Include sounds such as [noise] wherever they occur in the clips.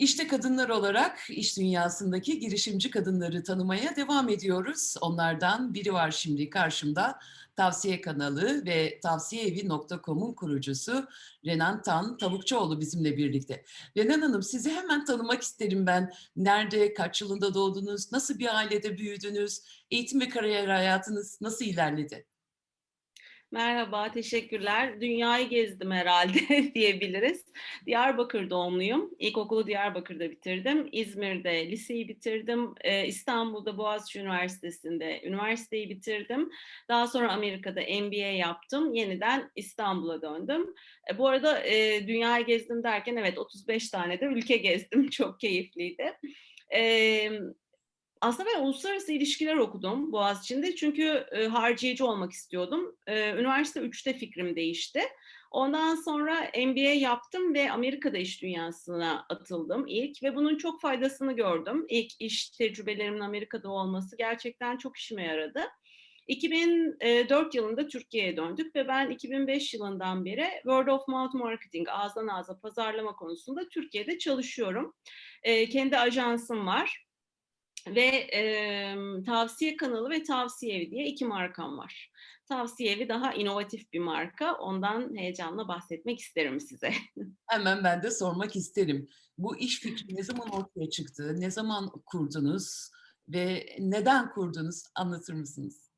İşte kadınlar olarak iş dünyasındaki girişimci kadınları tanımaya devam ediyoruz. Onlardan biri var şimdi karşımda. Tavsiye kanalı ve tavsiyeevi.com'un kurucusu Renan Tan Tavukçuoğlu bizimle birlikte. Renan Hanım sizi hemen tanımak isterim ben. Nerede, kaç yılında doğdunuz, nasıl bir ailede büyüdünüz, eğitim ve kariyer hayatınız nasıl ilerledi? Merhaba, teşekkürler. Dünyayı gezdim herhalde [laughs] diyebiliriz. Diyarbakır doğumluyum. İlkokulu Diyarbakır'da bitirdim. İzmir'de liseyi bitirdim. Ee, İstanbul'da Boğaziçi Üniversitesi'nde üniversiteyi bitirdim. Daha sonra Amerika'da MBA yaptım. Yeniden İstanbul'a döndüm. E, bu arada e, dünyayı gezdim derken evet 35 tane de ülke gezdim. [laughs] Çok keyifliydi. E, aslında ben uluslararası ilişkiler okudum Boğaziçi'nde çünkü e, harcayıcı olmak istiyordum. E, üniversite 3'te fikrim değişti. Ondan sonra MBA yaptım ve Amerika'da iş dünyasına atıldım ilk ve bunun çok faydasını gördüm. İlk iş tecrübelerimin Amerika'da olması gerçekten çok işime yaradı. 2004 yılında Türkiye'ye döndük ve ben 2005 yılından beri Word of Mouth Marketing, ağızdan ağza pazarlama konusunda Türkiye'de çalışıyorum. E, kendi ajansım var ve e, tavsiye kanalı ve tavsiye evi diye iki markam var. Tavsiye evi daha inovatif bir marka. Ondan heyecanla bahsetmek isterim size. [laughs] Hemen ben de sormak isterim. Bu iş fikri ne zaman ortaya çıktı? Ne zaman kurdunuz? Ve neden kurdunuz? Anlatır mısınız?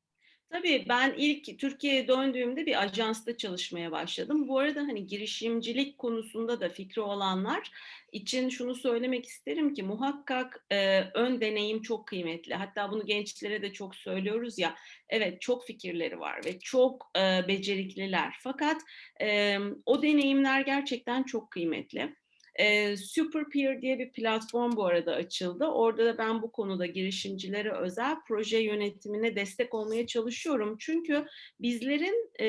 Tabii ben ilk Türkiye'ye döndüğümde bir ajansta çalışmaya başladım. Bu arada hani girişimcilik konusunda da fikri olanlar için şunu söylemek isterim ki muhakkak e, ön deneyim çok kıymetli. Hatta bunu gençlere de çok söylüyoruz ya. Evet çok fikirleri var ve çok e, becerikliler. Fakat e, o deneyimler gerçekten çok kıymetli. E, Superpeer diye bir platform bu arada açıldı. Orada da ben bu konuda girişimcilere özel proje yönetimine destek olmaya çalışıyorum. Çünkü bizlerin e,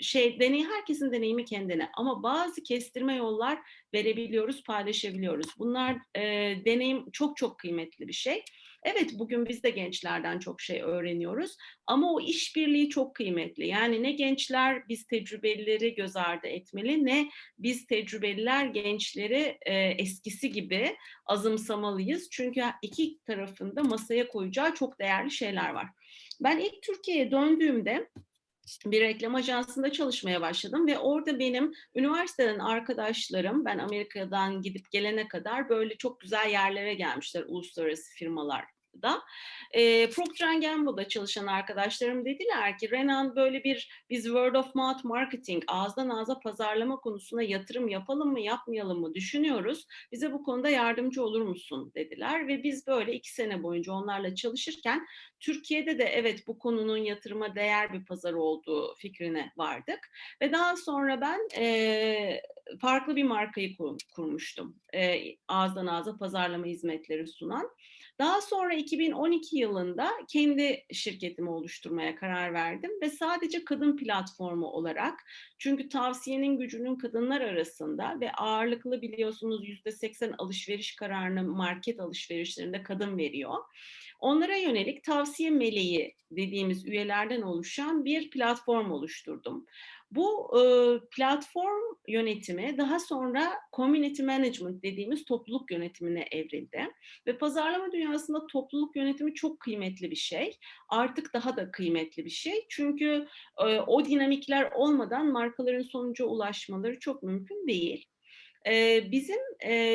şey deney herkesin deneyimi kendine ama bazı kestirme yollar verebiliyoruz, paylaşabiliyoruz. Bunlar e, deneyim çok çok kıymetli bir şey. Evet bugün biz de gençlerden çok şey öğreniyoruz ama o işbirliği çok kıymetli. Yani ne gençler biz tecrübelileri göz ardı etmeli ne biz tecrübeliler gençleri e, eskisi gibi azımsamalıyız. Çünkü iki tarafında masaya koyacağı çok değerli şeyler var. Ben ilk Türkiye'ye döndüğümde bir reklam ajansında çalışmaya başladım ve orada benim üniversiteden arkadaşlarım ben Amerika'dan gidip gelene kadar böyle çok güzel yerlere gelmişler uluslararası firmalar da. E, Procter Gamble'da çalışan arkadaşlarım dediler ki Renan böyle bir biz word of mouth marketing ağızdan ağza pazarlama konusuna yatırım yapalım mı yapmayalım mı düşünüyoruz. Bize bu konuda yardımcı olur musun dediler ve biz böyle iki sene boyunca onlarla çalışırken Türkiye'de de evet bu konunun yatırıma değer bir pazar olduğu fikrine vardık. Ve daha sonra ben e, farklı bir markayı kur, kurmuştum. E, ağızdan ağza pazarlama hizmetleri sunan. Daha sonra 2012 yılında kendi şirketimi oluşturmaya karar verdim ve sadece kadın platformu olarak çünkü tavsiyenin gücünün kadınlar arasında ve ağırlıklı biliyorsunuz %80 alışveriş kararını market alışverişlerinde kadın veriyor. Onlara yönelik tavsiye meleği dediğimiz üyelerden oluşan bir platform oluşturdum. Bu e, platform yönetimi daha sonra community management dediğimiz topluluk yönetimine evrildi. Ve pazarlama dünyasında topluluk yönetimi çok kıymetli bir şey. Artık daha da kıymetli bir şey. Çünkü e, o dinamikler olmadan markaların sonuca ulaşmaları çok mümkün değil bizim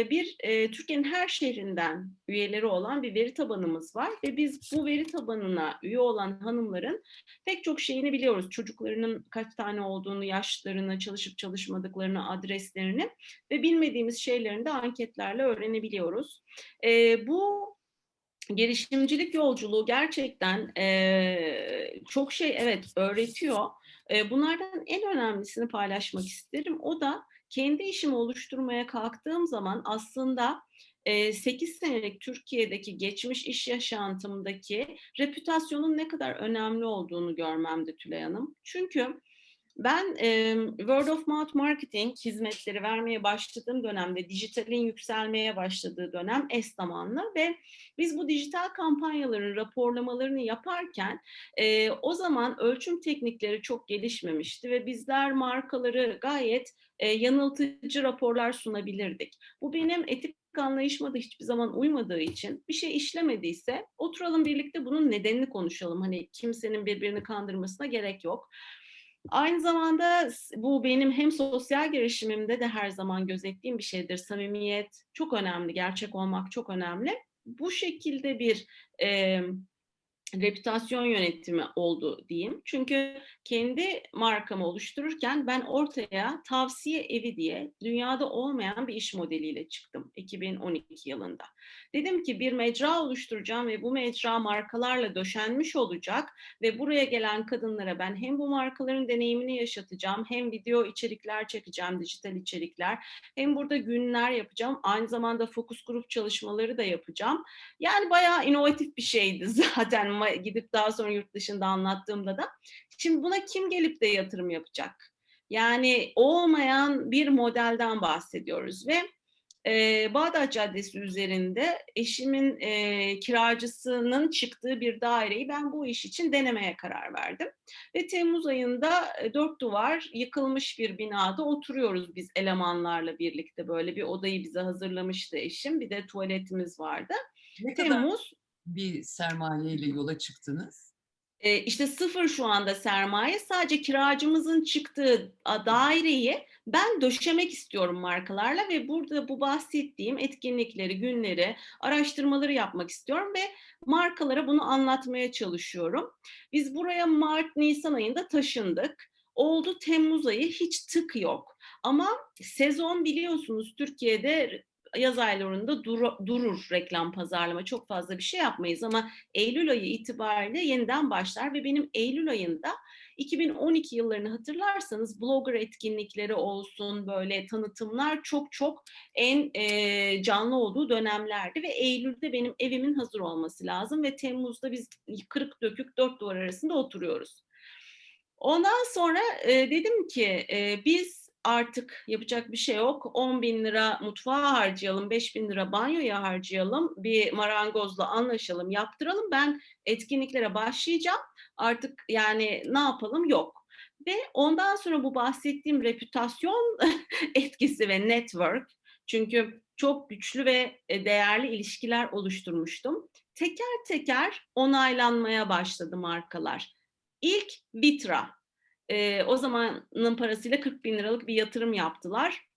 bir Türkiye'nin her şehrinden üyeleri olan bir veri tabanımız var ve biz bu veri tabanına üye olan hanımların pek çok şeyini biliyoruz. Çocuklarının kaç tane olduğunu, yaşlarını, çalışıp çalışmadıklarını, adreslerini ve bilmediğimiz şeylerini de anketlerle öğrenebiliyoruz. Bu girişimcilik yolculuğu gerçekten çok şey evet öğretiyor. bunlardan en önemlisini paylaşmak isterim. O da kendi işimi oluşturmaya kalktığım zaman aslında 8 senelik Türkiye'deki geçmiş iş yaşantımdaki reputasyonun ne kadar önemli olduğunu görmemde Tülay Hanım. Çünkü ben e, word of mouth marketing hizmetleri vermeye başladığım dönemde, dijitalin yükselmeye başladığı dönem es zamanlı ve biz bu dijital kampanyaların raporlamalarını yaparken e, o zaman ölçüm teknikleri çok gelişmemişti ve bizler markaları gayet e, yanıltıcı raporlar sunabilirdik. Bu benim etik anlayışıma da hiçbir zaman uymadığı için bir şey işlemediyse oturalım birlikte bunun nedenini konuşalım. Hani kimsenin birbirini kandırmasına gerek yok. Aynı zamanda bu benim hem sosyal girişimimde de her zaman gözettiğim bir şeydir. Samimiyet çok önemli, gerçek olmak çok önemli. Bu şekilde bir e, reputasyon yönetimi oldu diyeyim. Çünkü kendi markamı oluştururken ben ortaya tavsiye evi diye dünyada olmayan bir iş modeliyle çıktım 2012 yılında. Dedim ki bir mecra oluşturacağım ve bu mecra markalarla döşenmiş olacak ve buraya gelen kadınlara ben hem bu markaların deneyimini yaşatacağım hem video içerikler çekeceğim, dijital içerikler hem burada günler yapacağım. Aynı zamanda fokus grup çalışmaları da yapacağım. Yani bayağı inovatif bir şeydi [laughs] zaten ma- gidip daha sonra yurt dışında anlattığımda da. Şimdi buna kim gelip de yatırım yapacak? Yani olmayan bir modelden bahsediyoruz ve e, Bağdat Caddesi üzerinde eşimin e, kiracısının çıktığı bir daireyi ben bu iş için denemeye karar verdim. Ve Temmuz ayında e, dört duvar yıkılmış bir binada oturuyoruz biz elemanlarla birlikte böyle bir odayı bize hazırlamıştı eşim. Bir de tuvaletimiz vardı. Ne kadar Temmuz bir sermayeyle yola çıktınız? e, işte sıfır şu anda sermaye sadece kiracımızın çıktığı daireyi ben döşemek istiyorum markalarla ve burada bu bahsettiğim etkinlikleri, günleri, araştırmaları yapmak istiyorum ve markalara bunu anlatmaya çalışıyorum. Biz buraya Mart, Nisan ayında taşındık. Oldu Temmuz ayı hiç tık yok. Ama sezon biliyorsunuz Türkiye'de yaz aylarında duru- durur reklam pazarlama. Çok fazla bir şey yapmayız ama Eylül ayı itibariyle yeniden başlar ve benim Eylül ayında 2012 yıllarını hatırlarsanız blogger etkinlikleri olsun böyle tanıtımlar çok çok en e, canlı olduğu dönemlerdi ve Eylül'de benim evimin hazır olması lazım ve Temmuz'da biz kırık dökük dört duvar arasında oturuyoruz. Ondan sonra e, dedim ki e, biz artık yapacak bir şey yok. 10 bin lira mutfağa harcayalım, 5 bin lira banyoya harcayalım, bir marangozla anlaşalım, yaptıralım. Ben etkinliklere başlayacağım. Artık yani ne yapalım yok. Ve ondan sonra bu bahsettiğim reputasyon [laughs] etkisi ve network çünkü çok güçlü ve e, değerli ilişkiler oluşturmuştum. Teker teker onaylanmaya başladı markalar. İlk Vitra. Ee, o zamanın parasıyla 40 bin liralık bir yatırım yaptılar.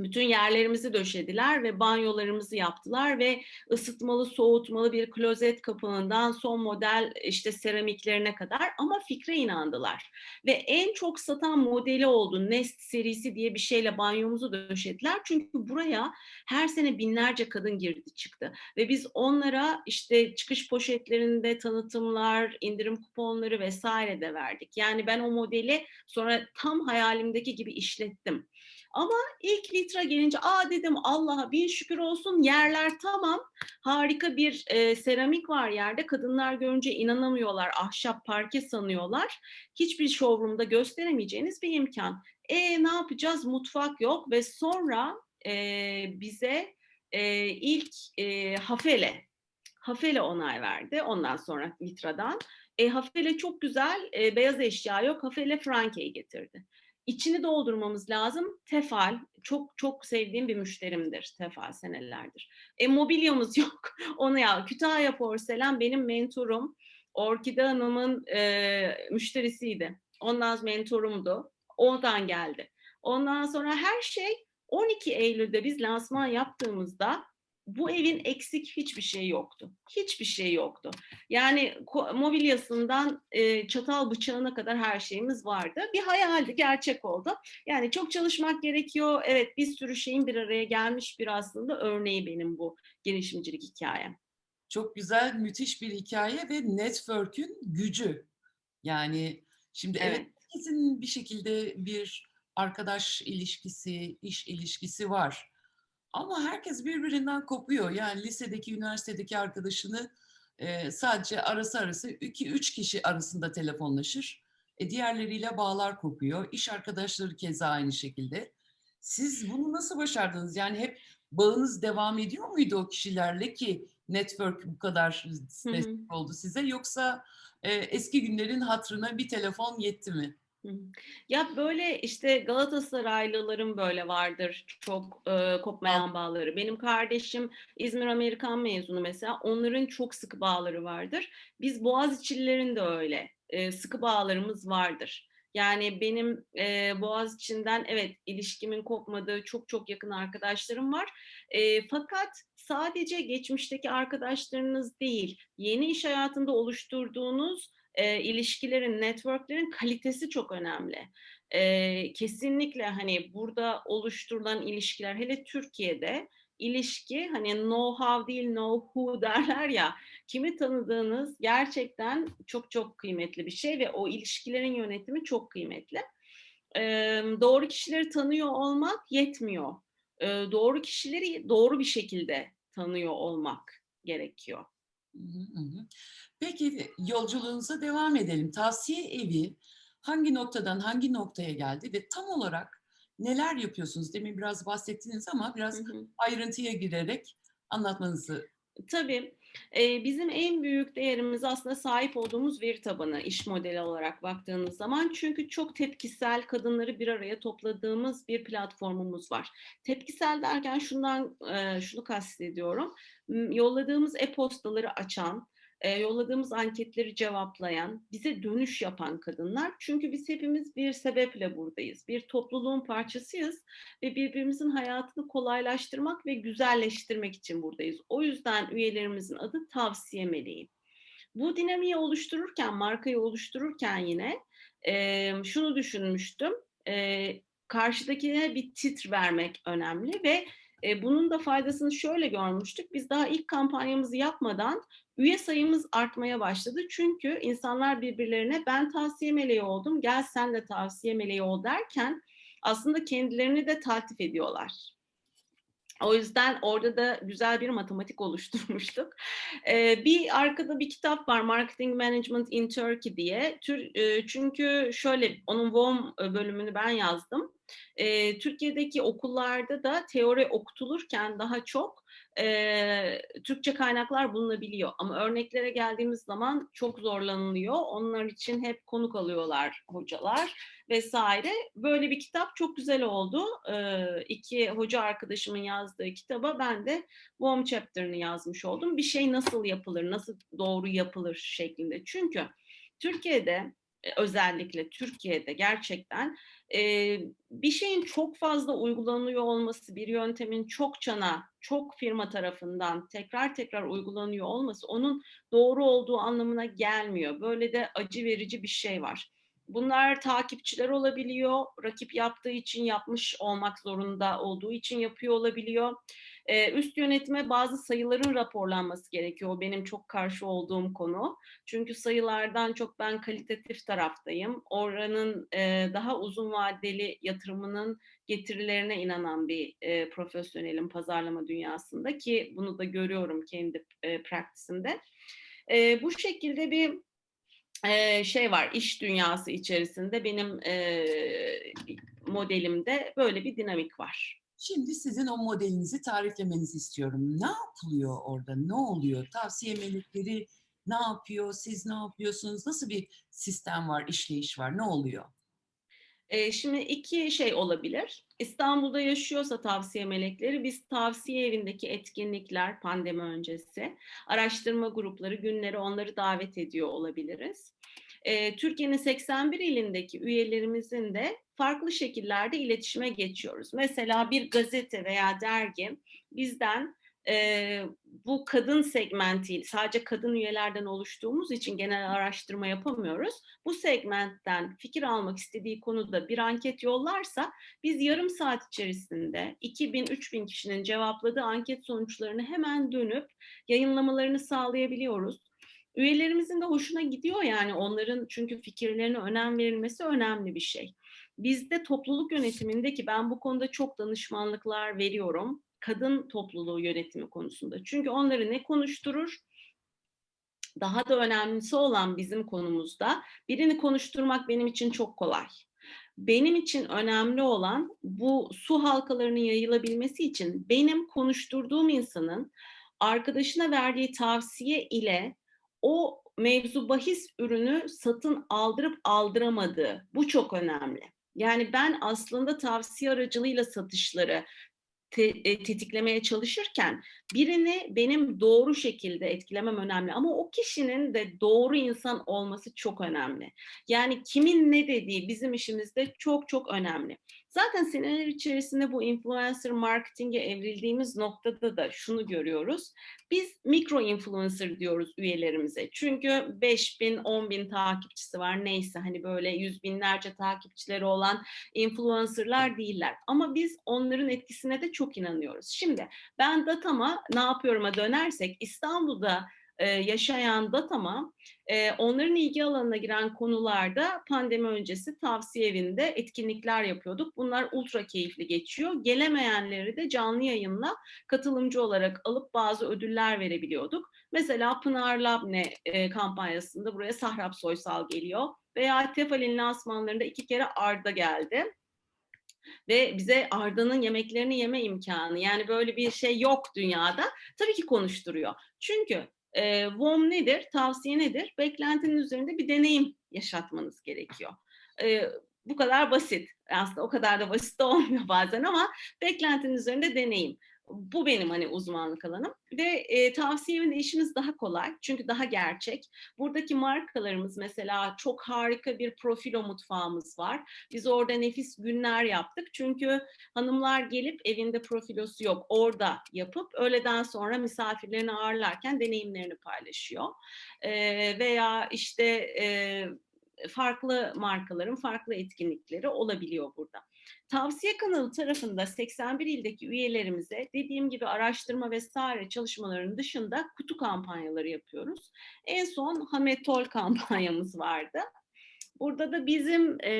Bütün yerlerimizi döşediler ve banyolarımızı yaptılar ve ısıtmalı, soğutmalı bir klozet kapağından son model işte seramiklerine kadar ama fikre inandılar. Ve en çok satan modeli oldu. Nest serisi diye bir şeyle banyomuzu döşediler. Çünkü buraya her sene binlerce kadın girdi çıktı. Ve biz onlara işte çıkış poşetlerinde tanıtımlar, indirim kuponları vesaire de verdik. Yani ben o modeli sonra tam hayalimdeki gibi işlettim. Ama ilk litra gelince aa dedim Allah'a bin şükür olsun yerler tamam. Harika bir e, seramik var yerde. Kadınlar görünce inanamıyorlar. Ahşap parke sanıyorlar. Hiçbir showroom'da gösteremeyeceğiniz bir imkan. E ne yapacağız? Mutfak yok ve sonra e, bize e, ilk e, Hafele Hafele onay verdi. Ondan sonra Vitra'dan. E, Hafele çok güzel. e, beyaz eşya yok. Hafele Franke'yi getirdi. İçini doldurmamız lazım. Tefal, çok çok sevdiğim bir müşterimdir Tefal senelerdir. E mobilyamız [laughs] yok. Onu ya Kütahya Porselen benim mentorum. Orkide Hanım'ın e, müşterisiydi. Ondan mentorumdu. Oradan geldi. Ondan sonra her şey 12 Eylül'de biz lansman yaptığımızda bu evin eksik hiçbir şey yoktu. Hiçbir şey yoktu. Yani mobilyasından e, çatal bıçağına kadar her şeyimiz vardı. Bir hayaldi, gerçek oldu. Yani çok çalışmak gerekiyor. Evet bir sürü şeyin bir araya gelmiş bir aslında örneği benim bu girişimcilik hikayem. Çok güzel, müthiş bir hikaye ve network'ün gücü. Yani şimdi evet, Evet. herkesin bir şekilde bir arkadaş ilişkisi, iş ilişkisi var. Ama herkes birbirinden kopuyor. Yani lisedeki, üniversitedeki arkadaşını e, sadece arası arası 2-3 kişi arasında telefonlaşır. E, diğerleriyle bağlar kopuyor. İş arkadaşları keza aynı şekilde. Siz bunu nasıl başardınız? Yani hep bağınız devam ediyor muydu o kişilerle ki network bu kadar destek oldu size? Yoksa e, eski günlerin hatrına bir telefon yetti mi? Ya, böyle, işte, Galatasaraylıların böyle vardır çok, eee, kopmayan bağları. Benim kardeşim İzmir Amerikan mezunu mesela, onların çok sıkı bağları vardır. Biz Boğaziçi'lilerin de öyle, eee, sıkı bağlarımız vardır. Yani benim, eee, Boğaziçi'nden evet, ilişkimin kopmadığı çok çok yakın arkadaşlarım var. Eee, fakat sadece geçmişteki arkadaşlarınız değil, yeni iş hayatında oluşturduğunuz, eee, ilişkilerin, network'lerin kalitesi çok önemli. Eee, kesinlikle, hani, burada oluşturulan ilişkiler, hele Türkiye'de ilişki, hani, know how değil know who [laughs] derler ya, kimi tanıdığınız gerçekten çok çok kıymetli bir şey ve o ilişkilerin yönetimi çok kıymetli. Emm, doğru kişileri tanıyor olmak yetmiyor. Eee, doğru kişileri doğru bir şekilde tanıyor olmak gerekiyor. Hı hı, hı hı. Peki, yolculuğunuza devam edelim. Tavsiye evi hangi noktadan hangi noktaya geldi ve tam olarak neler yapıyorsunuz? Demin biraz bahsettiniz ama Hı biraz hı. ayrıntıya girerek anlatmanızı Tabii. Eee, bizim en büyük değerimiz aslında sahip olduğumuz veri tabanı, iş modeli olarak baktığınız zaman. Çünkü çok tepkisel kadınları bir araya topladığımız bir platformumuz var. Tepkisel derken şundan, eee, şunu kastediyorum. Yolladığımız e-postaları açan, eee, yolladığımız anketleri cevaplayan, bize dönüş yapan kadınlar. Çünkü biz hepimiz bir sebeple buradayız. Bir topluluğun parçasıyız ve birbirimizin hayatını kolaylaştırmak ve güzelleştirmek için buradayız. O yüzden üyelerimizin adı Tavsiye Meleği. Bu dinamiği oluştururken, markayı oluştururken yine, emm, şunu düşünmüştüm. Eee, karşıdakine bir titr vermek önemli ve, eee, bunun da faydasını şöyle görmüştük. Biz daha ilk kampanyamızı yapmadan üye sayımız artmaya başladı. Çünkü insanlar birbirlerine "Ben tavsiye meleği oldum, gel sen de tavsiye meleği ol." derken aslında kendilerini de taltif ediyorlar. O yüzden orada da güzel bir matematik oluşturmuştuk. Eee, bir arkada bir kitap var, Marketing Management in Turkey diye. Tür eee, çünkü şöyle, onun WOM bölümünü ben yazdım. Eee, Türkiye'deki okullarda da teori okutulurken daha çok, eee, Türkçe kaynaklar bulunabiliyor ama örneklere geldiğimiz zaman çok zorlanılıyor. Onlar için hep konuk alıyorlar hocalar vs. Böyle bir kitap çok güzel oldu. Eee, 2 hoca arkadaşımın yazdığı kitaba ben de WOM chapter'ını yazmış oldum. Bir şey nasıl yapılır, nasıl doğru yapılır şeklinde. Çünkü Türkiye'de, eee, özellikle Türkiye'de gerçekten, eee, bir şeyin çok fazla uygulanıyor olması, bir yöntemin çokçana, çok firma tarafından tekrar tekrar uygulanıyor olması onun doğru olduğu anlamına gelmiyor. Böyle de acı verici bir şey var. Bunlar takipçiler olabiliyor, rakip yaptığı için yapmış olmak zorunda olduğu için yapıyor olabiliyor. Eee, üst yönetime bazı sayıların raporlanması gerekiyor. Benim çok karşı olduğum konu. Çünkü sayılardan çok ben kalitatif taraftayım. Oranın, eee, daha uzun vadeli yatırımının getirilerine inanan bir, eee, profesyonelim pazarlama dünyasında ki bunu da görüyorum kendi, eee, practice'imde. Eee, bu şekilde bir, şey var, iş dünyası içerisinde benim, modelimde böyle bir dinamik var. Şimdi sizin o modelinizi tariflemenizi istiyorum. Ne yapılıyor orada? Ne oluyor? Tavsiye melekleri ne yapıyor? Siz ne yapıyorsunuz? Nasıl bir sistem var, işleyiş var? Ne oluyor? Eee, şimdi 2 şey olabilir. İstanbul'da yaşıyorsa tavsiye melekleri, biz tavsiye evindeki etkinlikler, pandemi öncesi, araştırma grupları, günleri onları davet ediyor olabiliriz. Eee, Türkiye'nin 81 ilindeki üyelerimizin de farklı şekillerde iletişime geçiyoruz. Mesela bir gazete veya dergi bizden, eee, bu kadın segmenti, sadece kadın üyelerden oluştuğumuz için genel araştırma yapamıyoruz. Bu segmentten fikir almak istediği konuda bir anket yollarsa biz yarım saat içerisinde 2000-3000 kişinin cevapladığı anket sonuçlarını hemen dönüp yayınlamalarını sağlayabiliyoruz. Üyelerimizin de hoşuna gidiyor yani onların çünkü fikirlerine önem verilmesi önemli bir şey. Bizde topluluk yönetiminde ki ben bu konuda çok danışmanlıklar veriyorum, kadın topluluğu yönetimi konusunda. Çünkü onları ne konuşturur? Daha da önemlisi olan bizim konumuzda, birini konuşturmak benim için çok kolay. Benim için önemli olan bu su halkalarının yayılabilmesi için benim konuşturduğum insanın arkadaşına verdiği tavsiye ile o mevzu bahis ürünü satın aldırıp aldıramadığı. Bu çok önemli. Yani ben aslında tavsiye aracılığıyla satışları te, e, tetiklemeye çalışırken birini benim doğru şekilde etkilemem önemli ama o kişinin de doğru insan olması çok önemli. Yani kimin ne dediği bizim işimizde çok çok önemli. Zaten seneler içerisinde bu influencer marketinge evrildiğimiz noktada da şunu görüyoruz. Biz mikro influencer diyoruz üyelerimize. Çünkü 5 bin, 10 bin takipçisi var neyse hani böyle yüz binlerce takipçileri olan influencerlar değiller. Ama biz onların etkisine de çok inanıyoruz. Şimdi ben datama ne yapıyorum'a dönersek İstanbul'da e, yaşayan datama e, onların ilgi alanına giren konularda pandemi öncesi tavsiye evinde etkinlikler yapıyorduk. Bunlar ultra keyifli geçiyor. Gelemeyenleri de canlı yayınla katılımcı olarak alıp bazı ödüller verebiliyorduk. Mesela Pınar Labne e, kampanyasında buraya Sahrap Soysal geliyor. Veya Tefal'in lansmanlarında iki kere Arda geldi ve bize Arda'nın yemeklerini yeme imkanı yani böyle bir şey yok dünyada tabii ki konuşturuyor. Çünkü e, WOM nedir? Tavsiye nedir? Beklentinin üzerinde bir deneyim yaşatmanız gerekiyor. E, bu kadar basit. Aslında o kadar da basit [laughs] olmuyor bazen ama beklentinin üzerinde deneyim. Bu benim hani uzmanlık alanım ve e, tavsiye evinde işimiz daha kolay çünkü daha gerçek. Buradaki markalarımız mesela çok harika bir profilo mutfağımız var. Biz orada nefis günler yaptık çünkü hanımlar gelip evinde profilosu yok orada yapıp öğleden sonra misafirlerini ağırlarken deneyimlerini paylaşıyor. E, veya işte e, farklı markaların farklı etkinlikleri olabiliyor burada. Tavsiye kanalı tarafında 81 ildeki üyelerimize dediğim gibi araştırma vesaire çalışmalarının dışında kutu kampanyaları yapıyoruz. En son Hametol kampanyamız vardı. Burada da bizim e,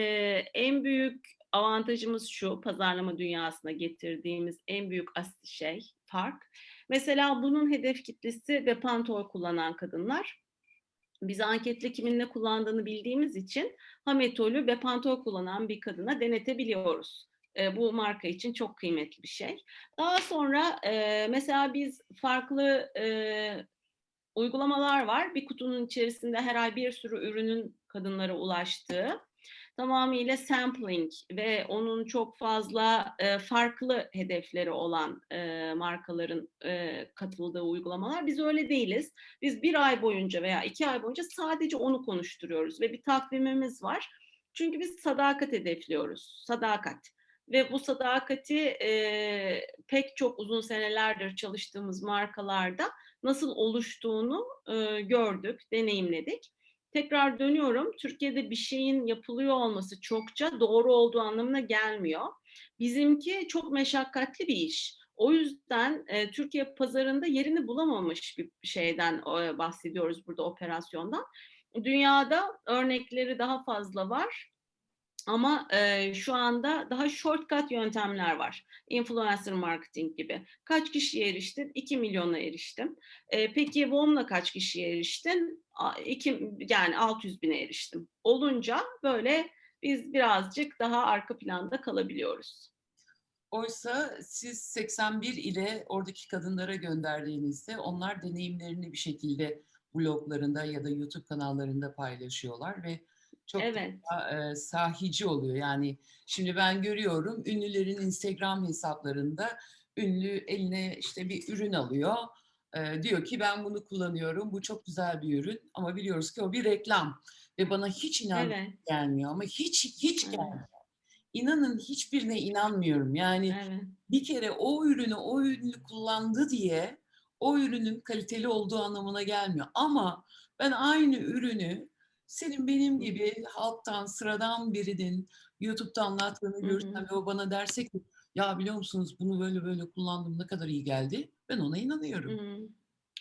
en büyük avantajımız şu pazarlama dünyasına getirdiğimiz en büyük şey fark. Mesela bunun hedef kitlesi ve pantol kullanan kadınlar biz anketle kimin ne kullandığını bildiğimiz için Hametol'ü Bepantol kullanan bir kadına denetebiliyoruz. E, bu marka için çok kıymetli bir şey. Daha sonra e, mesela biz farklı e, uygulamalar var. Bir kutunun içerisinde her ay bir sürü ürünün kadınlara ulaştığı tamamıyla sampling ve onun çok fazla e, farklı hedefleri olan e, markaların e, katıldığı uygulamalar. Biz öyle değiliz. Biz bir ay boyunca veya iki ay boyunca sadece onu konuşturuyoruz ve bir takvimimiz var. Çünkü biz sadakat hedefliyoruz. Sadakat. Ve bu sadakati e, pek çok uzun senelerdir çalıştığımız markalarda nasıl oluştuğunu e, gördük, deneyimledik tekrar dönüyorum. Türkiye'de bir şeyin yapılıyor olması çokça doğru olduğu anlamına gelmiyor. Bizimki çok meşakkatli bir iş. O yüzden e, Türkiye pazarında yerini bulamamış bir şeyden e, bahsediyoruz burada operasyondan. Dünyada örnekleri daha fazla var. Ama e, şu anda daha shortcut yöntemler var. Influencer marketing gibi. Kaç kişiye eriştin? 2 milyona eriştim. E, peki WOM'la kaç kişiye eriştin? 2, yani 600 bine eriştim. Olunca böyle biz birazcık daha arka planda kalabiliyoruz. Oysa siz 81 ile oradaki kadınlara gönderdiğinizde onlar deneyimlerini bir şekilde bloglarında ya da YouTube kanallarında paylaşıyorlar ve çok evet. daha, e, sahici oluyor. Yani şimdi ben görüyorum ünlülerin Instagram hesaplarında ünlü eline işte bir ürün alıyor. E, diyor ki ben bunu kullanıyorum. Bu çok güzel bir ürün ama biliyoruz ki o bir reklam ve bana hiç inan evet. gelmiyor ama hiç hiç evet. gelmiyor. İnanın hiçbirine inanmıyorum. Yani evet. bir kere o ürünü o ünlü kullandı diye o ürünün kaliteli olduğu anlamına gelmiyor. Ama ben aynı ürünü senin benim gibi halktan, sıradan birinin YouTube'da anlattığını görürsem ve o bana derse ki ya biliyor musunuz bunu böyle böyle kullandım ne kadar iyi geldi. Ben ona inanıyorum. Hı.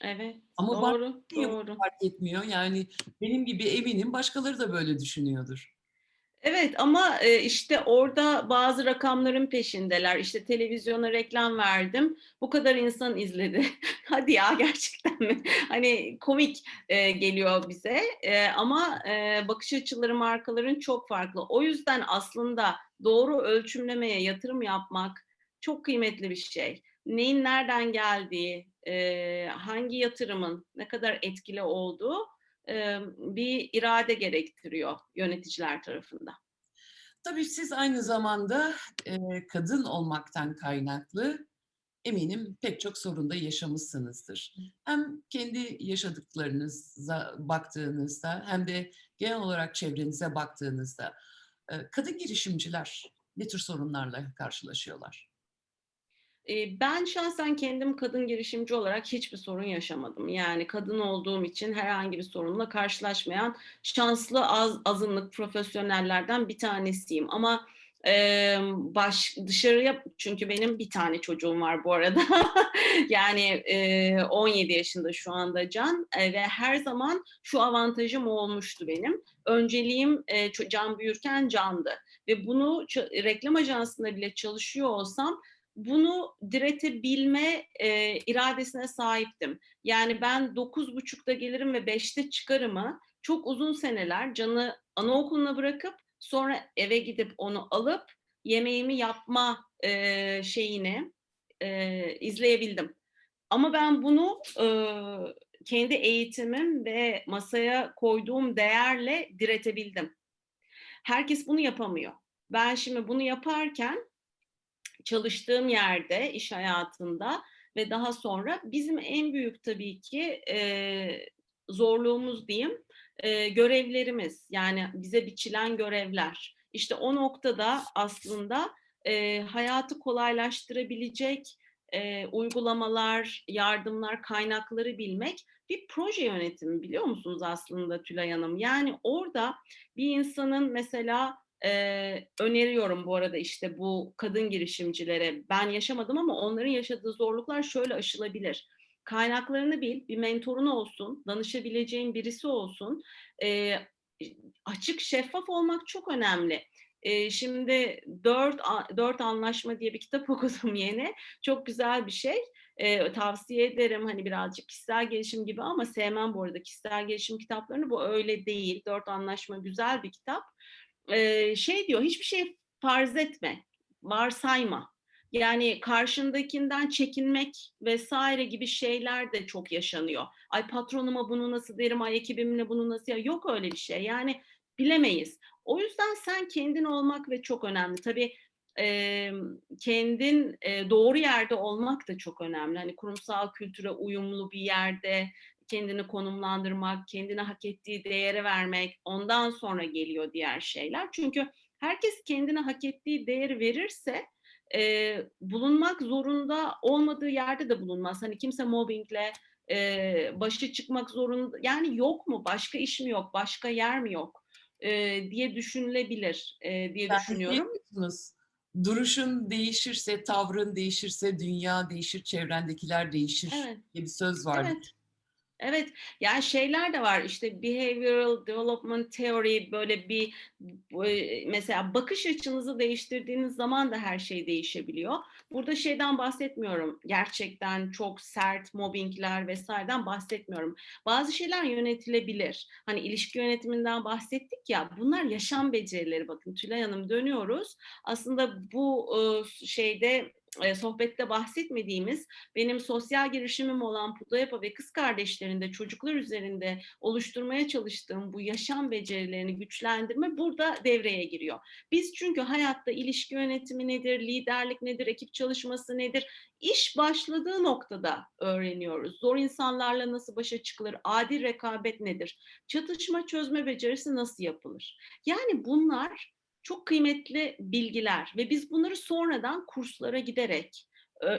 Evet, Ama doğru, doğru. fark etmiyor? Yani benim gibi eminim başkaları da böyle düşünüyordur. Evet ama e, işte orada bazı rakamların peşindeler. İşte televizyona reklam verdim. Bu kadar insan izledi. [laughs] Hadi ya gerçekten mi? [laughs] Hani komik e, geliyor bize. E, ama bakış açıları markaların çok farklı. O yüzden aslında doğru ölçümlemeye yatırım yapmak çok kıymetli bir şey. Neyin nereden geldiği, hangi yatırımın ne kadar etkili olduğu e, bir irade gerektiriyor yöneticiler tarafında. Tabii siz aynı zamanda e, kadın olmaktan kaynaklı eminim pek çok sorunda yaşamışsınızdır. Hem kendi yaşadıklarınıza baktığınızda hem de genel olarak çevrenize baktığınızda kadın girişimciler ne tür sorunlarla karşılaşıyorlar? Ben şahsen kendim kadın girişimci olarak hiçbir sorun yaşamadım. Yani kadın olduğum için herhangi bir sorunla karşılaşmayan şanslı az azınlık profesyonellerden bir tanesiyim. Ama, emm, baş dışarıya çünkü benim bir tane çocuğum var bu arada. [laughs] Yani, eee, 17 yaşında şu anda Can, eee, ve her zaman şu avantajım olmuştu benim. Önceliğim, ço Can büyürken Can'dı ve bunu reklam ajansında bile çalışıyor olsam bunu diretebilme, eee, iradesine sahiptim. Yani ben 9.30'da gelirim ve 5'te çıkarımı çok uzun seneler Can'ı anaokuluna bırakıp sonra eve gidip onu alıp yemeğimi yapma, eee, şeyini, eee, izleyebildim. Ama ben bunu, ııı, kendi eğitimim ve masaya koyduğum değerle diretebildim. Herkes bunu yapamıyor. Ben şimdi bunu yaparken çalıştığım yerde, iş hayatında ve daha sonra bizim en büyük tabii ki, eee, zorluğumuz diyeyim, eee, görevlerimiz. Yani bize biçilen görevler. İşte o noktada aslında, eee, hayatı kolaylaştırabilecek, eee, uygulamalar, yardımlar, kaynakları bilmek bir proje yönetimi biliyor musunuz aslında Tülay Hanım? Yani orada bir insanın mesela Eee, öneriyorum bu arada, işte, bu kadın girişimcilere. Ben yaşamadım ama onların yaşadığı zorluklar şöyle aşılabilir. Kaynaklarını bil, bir mentorun olsun, danışabileceğin birisi olsun. Eee, açık, şeffaf olmak çok önemli. Şimdi "Dört 4 Anlaşma" diye bir kitap [laughs] okudum yeni. Çok güzel bir şey. Eee, tavsiye ederim. Hani, birazcık kişisel gelişim gibi ama sevmem bu arada kişisel gelişim kitaplarını. Bu öyle değil. "Dört Anlaşma" güzel bir kitap. Eee, şey diyor, hiçbir şey farz etme, varsayma. Yani karşındakinden çekinmek vs. gibi şeyler de çok yaşanıyor. Ay patronuma bunu nasıl derim, ay ekibimle bunu nasıl ya yok öyle bir şey. Yani bilemeyiz. O yüzden sen kendin olmak ve çok önemli. Tabii, emm, kendin, eee, doğru yerde olmak da çok önemli. Hani kurumsal kültüre uyumlu bir yerde, kendini konumlandırmak, kendine hak ettiği değeri vermek, ondan sonra geliyor diğer şeyler. Çünkü herkes kendine hak ettiği değeri verirse, eee, bulunmak zorunda olmadığı yerde de bulunmaz. Hani kimse mobbingle, eee, başa çıkmak zorunda yani yok mu, başka iş mi yok, başka yer mi yok, eee, diye düşünülebilir, eee, diye şey düşünüyorum. duruşun değişirse, tavrın değişirse dünya değişir, çevrendekiler değişir Evet, diye bir söz vardır. evet. Evet, yani şeyler de var işte behavioral development theory böyle bir mesela bakış açınızı değiştirdiğiniz zaman da her şey değişebiliyor. Burada şeyden bahsetmiyorum. Gerçekten çok sert mobbingler vesaireden bahsetmiyorum. Bazı şeyler yönetilebilir. Hani ilişki yönetiminden bahsettik ya. Bunlar yaşam becerileri. Bakın Tülay Hanım dönüyoruz. Aslında bu şeyde eee, sohbette bahsetmediğimiz benim sosyal girişimim olan Pudayapa ve kız kardeşlerinde çocuklar üzerinde oluşturmaya çalıştığım bu yaşam becerilerini güçlendirme burada devreye giriyor. Biz çünkü hayatta ilişki yönetimi nedir, liderlik nedir, ekip çalışması nedir? İş başladığı noktada öğreniyoruz. Zor insanlarla nasıl başa çıkılır, adil rekabet nedir, çatışma çözme becerisi nasıl yapılır? Yani bunlar çok kıymetli bilgiler ve biz bunları sonradan kurslara giderek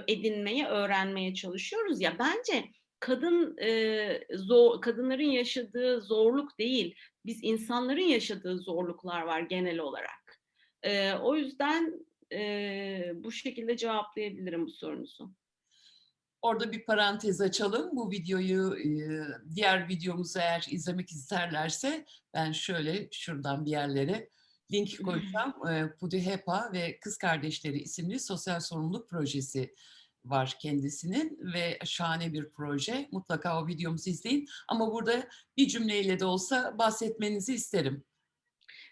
edinmeye, öğrenmeye çalışıyoruz ya. Bence kadın, eee, zo kadınların yaşadığı zorluk değil, biz insanların yaşadığı zorluklar var genel olarak. Eee, o yüzden, eee, bu şekilde cevaplayabilirim bu sorunuzu. Orada bir parantez açalım. Bu videoyu, eee, diğer videomuzu eğer izlemek isterlerse ben şöyle şuradan bir yerlere link [clears throat] koyacağım. Eee, Pudihepa ve Kız Kardeşleri isimli sosyal sorumluluk projesi var kendisinin ve şahane bir proje. Mutlaka o videomuzu izleyin ama burada bir cümleyle de olsa bahsetmenizi isterim.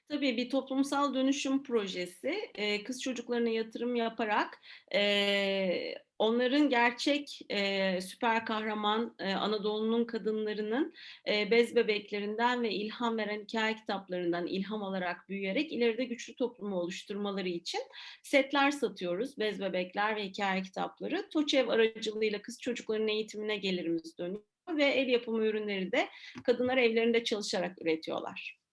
Tabii bir toplumsal dönüşüm projesi, eee, kız çocuklarına yatırım yaparak, eee, onların gerçek, eee, süper kahraman, eee, Anadolu'nun kadınlarının, eee, bez bebeklerinden ve ilham veren hikâye kitaplarından ilham alarak büyüyerek ileride güçlü toplumu oluşturmaları için setler satıyoruz. Bez bebekler ve hikâye kitapları. TOÇEV aracılığıyla kız çocuklarının eğitimine gelirimiz dönüyor ve el yapımı ürünleri de kadınlar evlerinde çalışarak üretiyorlar.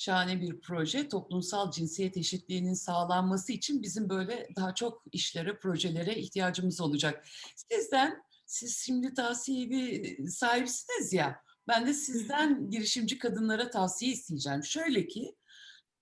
Şahane bir proje. Toplumsal cinsiyet eşitliğinin sağlanması için bizim böyle daha çok işlere, projelere ihtiyacımız olacak. Sizden, siz şimdi tavsiye evi sahibisiniz ya, ben de sizden [laughs] girişimci kadınlara tavsiye isteyeceğim. Şöyle ki,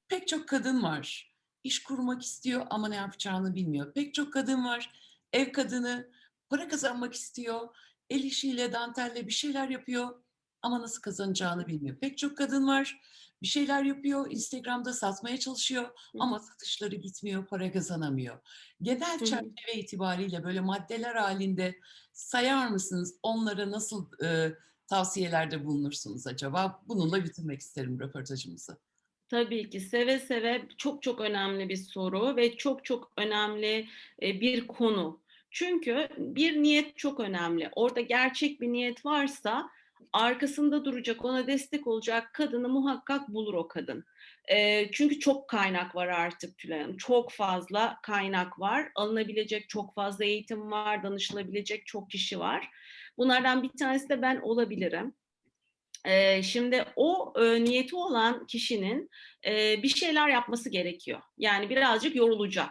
pek çok kadın var, iş kurmak istiyor ama ne yapacağını bilmiyor. Pek çok kadın var, ev kadını, para kazanmak istiyor, el işiyle, dantelle bir şeyler yapıyor ama nasıl kazanacağını bilmiyor. Pek çok kadın var, bir şeyler yapıyor, Instagram'da satmaya çalışıyor Hı ama satışları gitmiyor, para kazanamıyor. Genel Hı çerçeve itibariyle böyle maddeler halinde sayar mısınız? Onlara nasıl, eee, tavsiyelerde bulunursunuz acaba? Bununla bitirmek isterim röportajımızı. Tabii ki, seve seve. Çok çok önemli bir soru ve çok çok önemli, eee, bir konu. Çünkü bir niyet çok önemli. Orada gerçek bir niyet varsa arkasında duracak, ona destek olacak kadını muhakkak bulur o kadın. Eee, çünkü çok kaynak var artık Tülay Hanım. Çok fazla kaynak var. Alınabilecek çok fazla eğitim var, danışılabilecek çok kişi var. Bunlardan bir tanesi de ben olabilirim. Eee, şimdi o, eee, niyeti olan kişinin, eee, bir şeyler yapması gerekiyor. Yani birazcık yorulacak.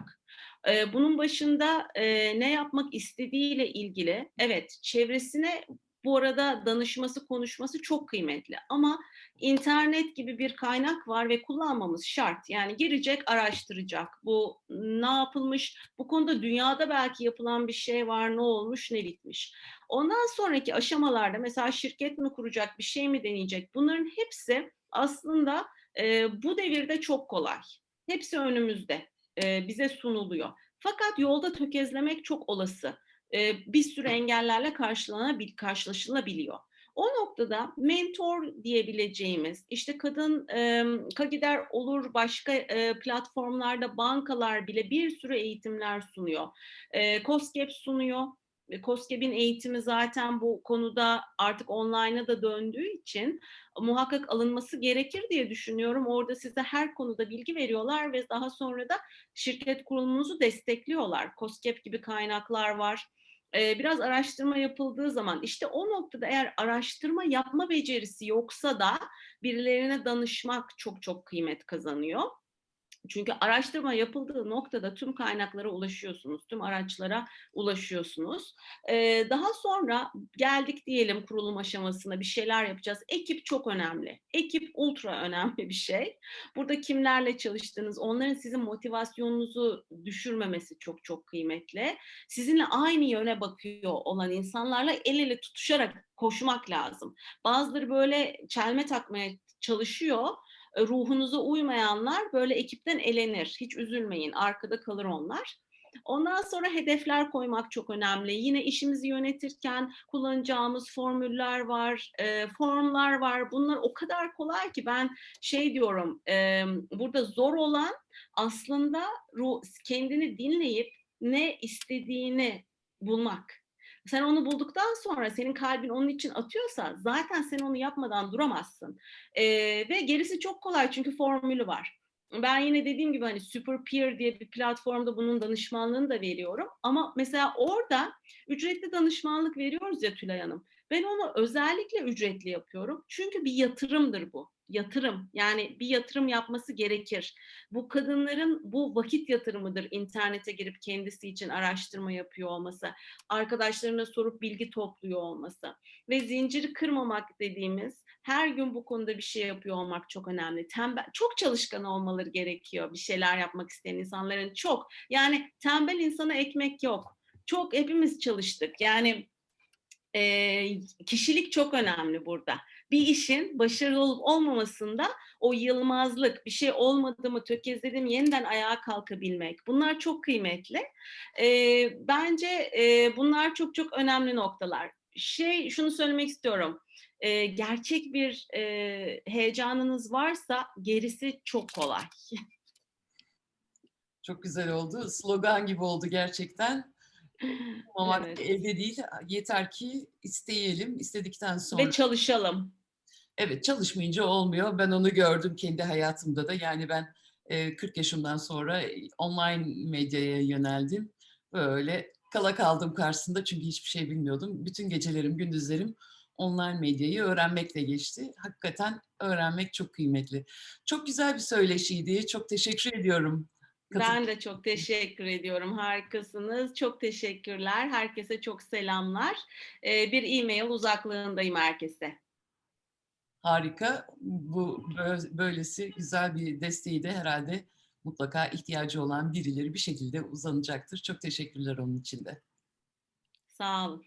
Bunun başında, ne yapmak istediğiyle ilgili evet, çevresine bu arada danışması, konuşması çok kıymetli ama internet gibi bir kaynak var ve kullanmamız şart. Yani girecek, araştıracak. Bu ne yapılmış, bu konuda dünyada belki yapılan bir şey var, ne olmuş, ne bitmiş. Ondan sonraki aşamalarda mesela şirket mi kuracak, bir şey mi deneyecek? Bunların hepsi aslında, eee, bu devirde çok kolay. Hepsi önümüzde, eee, bize sunuluyor. Fakat yolda tökezlemek çok olası. Eee, bir sürü engellerle karşılanabil karşılaşılabiliyor. O noktada mentor diyebileceğimiz, işte kadın, emm, KAGİDER olur, başka, eee, platformlarda bankalar bile bir sürü eğitimler sunuyor. Eee, KOSGEB sunuyor. KOSGEB'in eğitimi zaten bu konuda artık online'a da döndüğü için muhakkak alınması gerekir diye düşünüyorum. Orada size her konuda bilgi veriyorlar ve daha sonra da şirket kurulumunuzu destekliyorlar. KOSGEB gibi kaynaklar var. Eee, biraz araştırma yapıldığı zaman, işte o noktada eğer araştırma yapma becerisi yoksa da birilerine danışmak çok çok kıymet kazanıyor. Çünkü araştırma yapıldığı noktada tüm kaynaklara ulaşıyorsunuz, tüm araçlara ulaşıyorsunuz. Eee, daha sonra geldik diyelim kurulum aşamasına, bir şeyler yapacağız. Ekip çok önemli. Ekip ultra [laughs] önemli bir şey. Burada kimlerle çalıştığınız, onların sizin motivasyonunuzu düşürmemesi çok çok kıymetli. Sizinle aynı yöne bakıyor olan insanlarla el ele tutuşarak koşmak lazım. Bazıları böyle çelme takmaya çalışıyor. Ruhunuza uymayanlar böyle ekipten elenir. Hiç üzülmeyin, arkada kalır onlar. Ondan sonra hedefler koymak çok önemli. Yine işimizi yönetirken kullanacağımız formüller var, eee, formlar var. Bunlar o kadar kolay ki ben şey diyorum, emm, burada zor olan aslında ru kendini dinleyip ne istediğini bulmak. Sen onu bulduktan sonra senin kalbin onun için atıyorsa zaten sen onu yapmadan duramazsın. Eee, ve gerisi çok kolay çünkü formülü var. Ben yine dediğim gibi, hani, Superpeer diye bir platformda bunun danışmanlığını da veriyorum ama mesela orada ücretli danışmanlık veriyoruz ya Tülay Hanım, ben onu özellikle ücretli yapıyorum. Çünkü bir yatırımdır bu. Yatırım. Yani bir yatırım yapması gerekir. Bu kadınların bu vakit yatırımıdır internete girip kendisi için araştırma yapıyor olması, arkadaşlarına sorup bilgi topluyor olması ve zinciri kırmamak dediğimiz, her gün bu konuda bir şey yapıyor olmak çok önemli. Tembel çok çalışkan olmaları gerekiyor bir şeyler yapmak isteyen insanların, çok. Yani tembel insana ekmek yok. Çok hepimiz çalıştık. Yani, eee, kişilik çok önemli burada. Bir işin başarılı olup olmamasında o yılmazlık, bir şey olmadı mı, tökezledim, yeniden ayağa kalkabilmek, bunlar çok kıymetli. Eee, bence, eee, bunlar çok çok önemli noktalar. şey şunu söylemek istiyorum. Ee, gerçek bir e, heyecanınız varsa gerisi çok kolay. [laughs] Çok güzel oldu. Slogan gibi oldu gerçekten. [laughs] Olmamak Evet. elde değil. Yeter ki isteyelim. İstedikten sonra. Ve çalışalım. Evet çalışmayınca olmuyor. Ben onu gördüm kendi hayatımda da. Yani ben e, 40 yaşımdan sonra e, online medyaya yöneldim. Böyle kala kaldım karşısında çünkü hiçbir şey bilmiyordum. Bütün gecelerim, gündüzlerim online medyayı öğrenmekle geçti. Hakikaten öğrenmek çok kıymetli. Çok güzel bir söyleşiydi. Çok teşekkür ediyorum. Ben de çok teşekkür ediyorum. Harikasınız. Çok teşekkürler. Herkese çok selamlar. Bir e-mail uzaklığındayım herkese. Harika. Bu bö- böylesi güzel bir desteği de herhalde mutlaka ihtiyacı olan birileri bir şekilde uzanacaktır. Çok teşekkürler onun için de. Sağ olun.